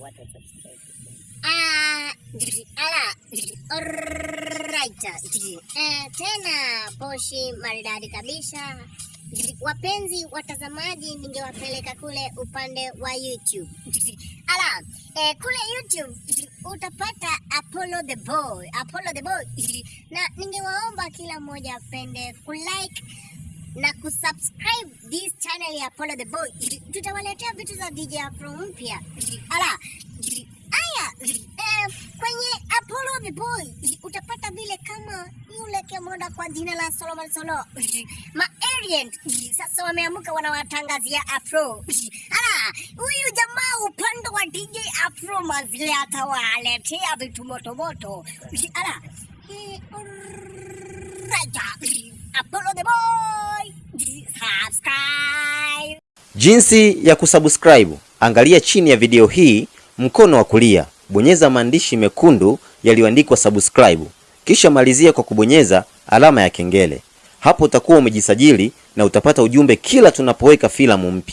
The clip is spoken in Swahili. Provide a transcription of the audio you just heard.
wa subscribe. Ah, alright. Eh, tena poshi maridadi kabisa. Wapenzi watazamaji, ningewapeleka kule upande wa YouTube. Ala, eh, kule YouTube utapata Apollo the Boy, Apollo the Boy. Na ningewaomba kila mmoja apende kulike na kusubscribe this channel ya Apollo the Boy. Tutawaletea vitu za DJ Afro mpya. Ala, Aya, eh, kwenye Apollo the Boy utapata vile kama yule kemoda kwa jina la Solomon Solo. Ma Orient sasa wameamuka wanawatangazia Afro. Ala, huyu jamaa upande wa DJ Afro mazile atawaletea vitu moto moto. Ala, eh. Jinsi ya kusubscribe, angalia chini ya video hii mkono wa kulia, bonyeza maandishi mekundu yaliyoandikwa subscribe, kisha malizia kwa kubonyeza alama ya kengele. Hapo utakuwa umejisajili na utapata ujumbe kila tunapoweka filamu mpya.